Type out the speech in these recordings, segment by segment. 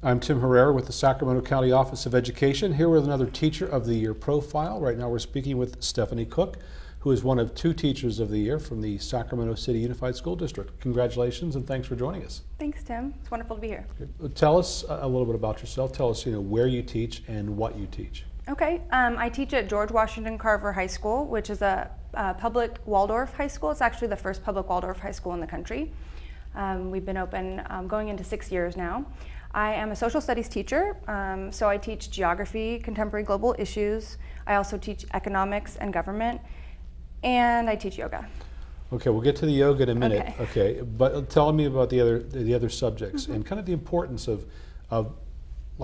I'm Tim Herrera with the Sacramento County Office of Education, here with another Teacher of the Year profile. Right now we're speaking with Stephanie Cook, who is one of two Teachers of the Year from the Sacramento City Unified School District. Congratulations and thanks for joining us. Thanks, Tim. It's wonderful to be here. Tell us a little bit about yourself. Tell us you know, where you teach and what you teach. Okay, um, I teach at George Washington Carver High School, which is a, a, public Waldorf high school. It's actually the first public Waldorf high school in the country. Um, we've been open um, going into six years now. I am a social studies teacher, um, so I teach geography, contemporary global issues. I also teach economics and government, and I teach yoga. Okay, we'll get to the yoga in a minute. Okay, okay but tell me about the other the other subjects mm -hmm. and kind of the importance of of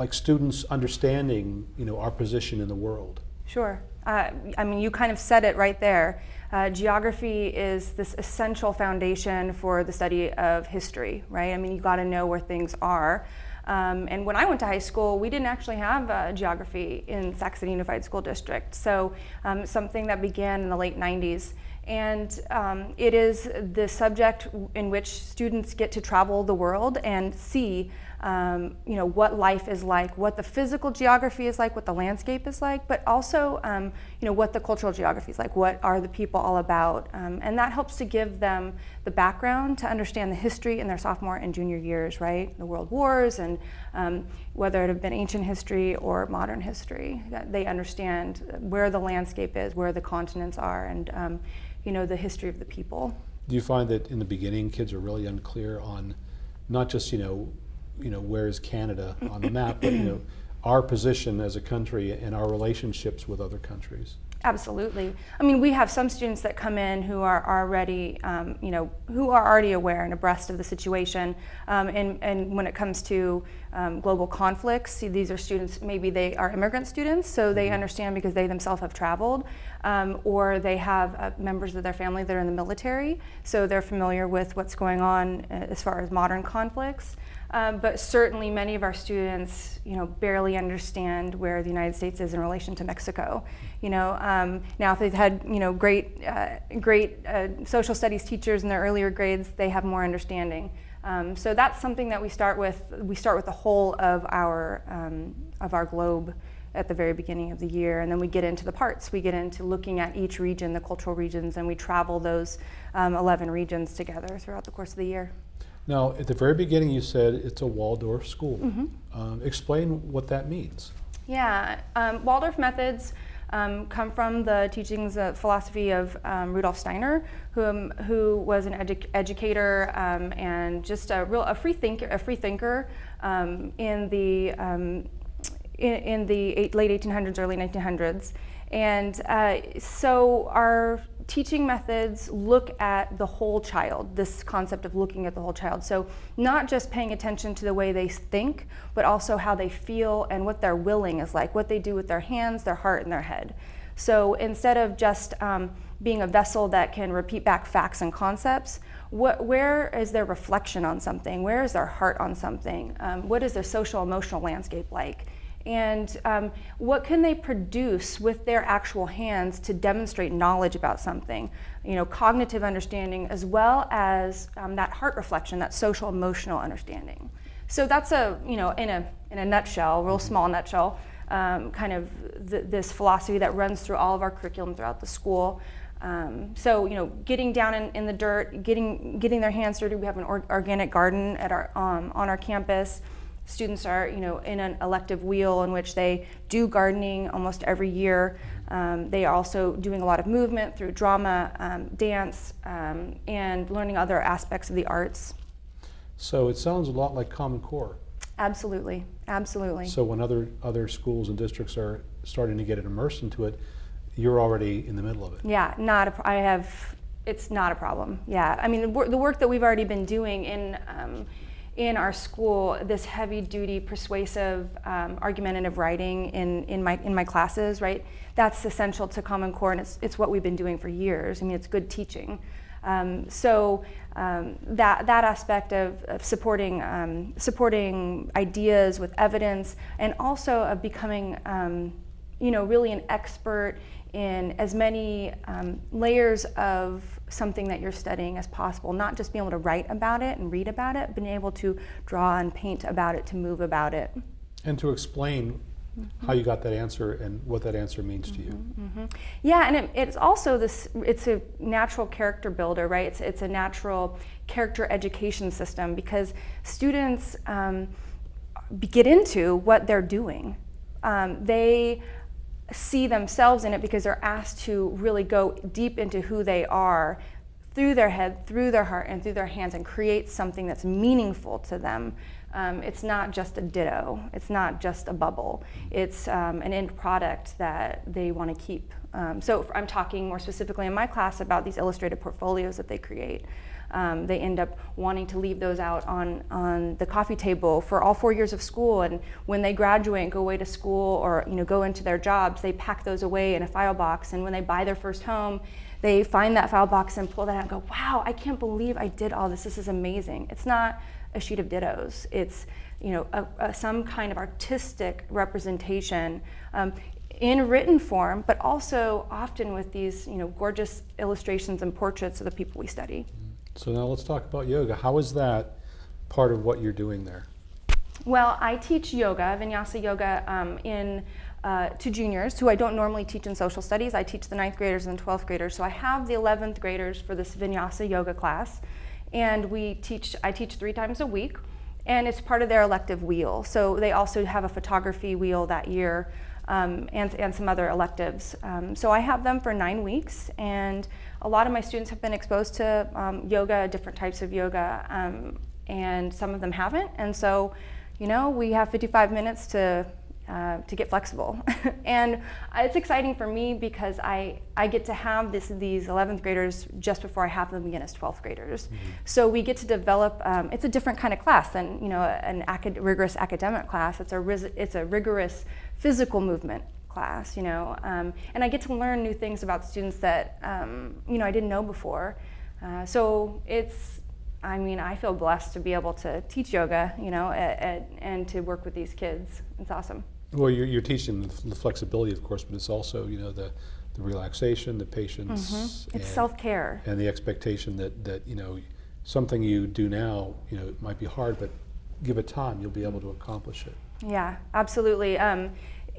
like students understanding you know our position in the world. Sure. Uh, I mean, you kind of said it right there. Uh, geography is this essential foundation for the study of history, right? I mean, you got to know where things are. Um, and when I went to high school, we didn't actually have uh, geography in City Unified School District. So um, something that began in the late 90s. And um, it is the subject in which students get to travel the world and see um, you know, what life is like, what the physical geography is like, what the landscape is like, but also um, you know, what the cultural geography is like, what are the people all about. Um, and that helps to give them the background to understand the history in their sophomore and junior years, right? The world wars and um, whether it have been ancient history or modern history. They understand where the landscape is, where the continents are, and um, you know, the history of the people. Do you find that in the beginning kids are really unclear on not just, you know, you know, where is Canada on the map, but you know, our position as a country and our relationships with other countries. Absolutely. I mean, we have some students that come in who are already, um, you know, who are already aware and abreast of the situation. Um, and, and when it comes to um, global conflicts, see, these are students, maybe they are immigrant students, so they mm-hmm. understand because they themselves have traveled, um, or they have uh, members of their family that are in the military, so they're familiar with what's going on uh, as far as modern conflicts. Um, but certainly many of our students, you know, barely understand where the United States is in relation to Mexico. You know, um, now if they've had, you know, great, uh, great uh, social studies teachers in their earlier grades, they have more understanding. Um, so that's something that we start with. We start with the whole of our um, of our globe at the very beginning of the year, and then we get into the parts. We get into looking at each region, the cultural regions, and we travel those um, 11 regions together throughout the course of the year. Now, at the very beginning, you said it's a Waldorf school. Mm -hmm. um, explain what that means. Yeah, um, Waldorf methods um, come from the teachings, uh, philosophy of um, Rudolf Steiner, who, um, who was an edu educator um, and just a real a free thinker, a free thinker in the in, in, the eight, late 1800s, early 1900s. And uh, so our teaching methods look at the whole child, this concept of looking at the whole child. So not just paying attention to the way they think, but also how they feel and what their willing is like, what they do with their hands, their heart, and their head. So instead of just um, being a vessel that can repeat back facts and concepts, what, where is their reflection on something? Where is their heart on something? Um, what is their social emotional landscape like? And um, what can they produce with their actual hands to demonstrate knowledge about something? You know cognitive understanding as well as um, that heart reflection that social emotional understanding. So that's a you know in a in a nutshell real small nutshell um, kind of th this philosophy that runs through all of our curriculum throughout the school. Um, so you know getting down in, in, the dirt getting getting their hands dirty. We have an or organic garden at our um, on our campus Students are, you know, in an elective wheel in which they do gardening almost every year. Um, they are also doing a lot of movement through drama, um, dance, um, and learning other aspects of the arts. So it sounds a lot like Common Core. Absolutely, absolutely. So when other other schools and districts are starting to get immersed into it, you're already in the middle of it. Yeah, not a, I have. It's not a problem. Yeah, I mean the, the work that we've already been doing in um, in our school this heavy duty persuasive um, argumentative writing in, in, my, in my classes, right? That's essential to Common Core and it's, it's what we've been doing for years. I mean, it's good teaching. Um, so um, that, that aspect of, of supporting, um, supporting ideas with evidence and also of becoming, um, you know, really an expert in as many um, layers of something that you're studying as possible, not just being able to write about it and read about it, but being able to draw and paint about it, to move about it. And to explain how you got that answer and what that answer means to you. hmm Yeah, and it, it's also this. It's a natural character builder, right? It's it's a natural character education system because students um, get into what they're doing. Um, they see themselves in it because they're asked to really go deep into who they are through their head, through their heart, and through their hands and create something that's meaningful to them. Um, it's not just a ditto, it's not just a bubble, it's um, an end product that they want to keep. Um, so I'm talking more specifically in my class about these illustrated portfolios that they create. Um, they end up wanting to leave those out on, on the coffee table for all four years of school. And when they graduate and go away to school or you know, go into their jobs, they pack those away in a file box. And when they buy their first home, they find that file box and pull that out and go, wow, I can't believe I did all this. This is amazing. It's not a sheet of dittos. It's you know, a, a, some kind of artistic representation um, in written form, but also often with these you know, gorgeous illustrations and portraits of the people we study. So now let's talk about yoga. How is that part of what you're doing there? Well, I teach yoga, vinyasa yoga, um, in uh, to juniors who I don't normally teach in social studies. I teach the ninth graders and 12th graders. So I have the 11th graders for this vinyasa yoga class, and we teach. I teach three times a week, and it's part of their elective wheel. So they also have a photography wheel that year. Um, and, and some other electives. Um, so I have them for nine weeks, and a lot of my students have been exposed to um, yoga, different types of yoga, um, and some of them haven't. And so, you know, we have 55 minutes to uh, to get flexible. and it's exciting for me because I, I get to have this, these 11th graders just before I have them begin as 12th graders. Mm-hmm. So we get to develop, um, it's a different kind of class than you know, an acad- rigorous academic class. It's a, ris- it's a rigorous physical movement class, you know, um, and I get to learn new things about students that, um, you know, I didn't know before. Uh, so it's, I mean, I feel blessed to be able to teach yoga, you know, at, at, and to work with these kids. It's awesome. Well, you're, you're teaching the flexibility, of course, but it's also, you know, the, the relaxation, the patience. Mm-hmm. It's self care. And the expectation that, that, you know, something you do now, you know, it might be hard, but give it time, you'll be able to accomplish it. Yeah, absolutely. Um,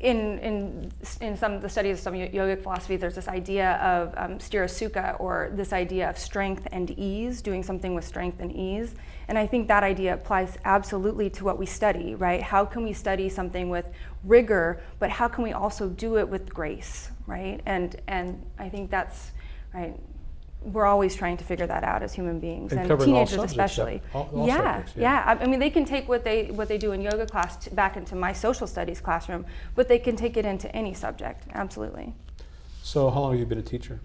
in, in, in some of the studies of some yogic philosophy, there's this idea of um, sthira or this idea of strength and ease, doing something with strength and ease. And I think that idea applies absolutely to what we study, right? How can we study something with rigor, but how can we also do it with grace, right? And, and I think that's, right, we're always trying to figure that out as human beings and, and teenagers subjects, especially. All, all yeah, subjects, yeah, yeah. I mean, they can take what they what they do in yoga class back into my social studies classroom, but they can take it into any subject. Absolutely. So, how long have you been a teacher?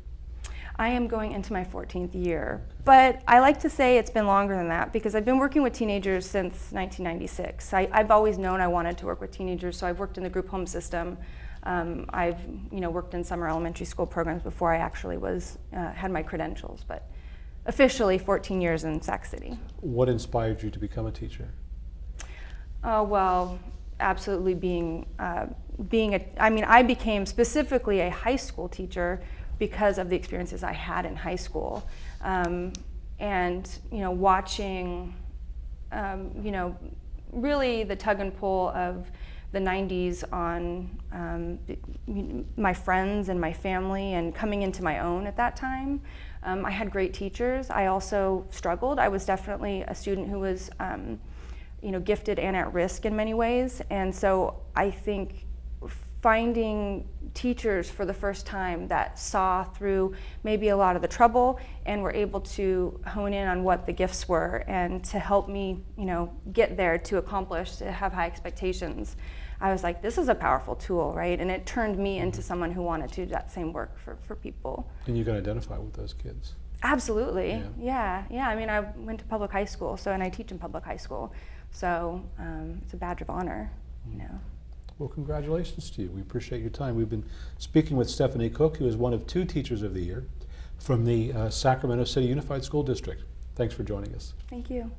I am going into my 14th year, but I like to say it's been longer than that because I've been working with teenagers since 1996. I, I've always known I wanted to work with teenagers, so I've worked in the group home system. Um, I've you know worked in summer elementary school programs before I actually was uh, had my credentials, but officially 14 years in Sac City. What inspired you to become a teacher? Oh well, absolutely being uh, being a. I mean, I became specifically a high school teacher because of the experiences I had in high school, um, and you know watching, um, you know, really the tug and pull of the 90s on um, my friends and my family and coming into my own at that time. Um, I had great teachers. I also struggled. I was definitely a student who was, um, you know, gifted and at risk in many ways. And so I think finding teachers for the first time that saw through maybe a lot of the trouble and were able to hone in on what the gifts were and to help me, you know, get there to accomplish, to have high expectations. I was like, this is a powerful tool, right? And it turned me into someone who wanted to do that same work for, for people. And you can identify with those kids. Absolutely. Yeah. yeah. yeah. I mean, I went to public high school, so and I teach in public high school, so um, it's a badge of honor, you know. Well, congratulations to you. We appreciate your time. We've been speaking with Stephanie Cook, who is one of two Teachers of the Year from the uh, Sacramento City Unified School District. Thanks for joining us. Thank you.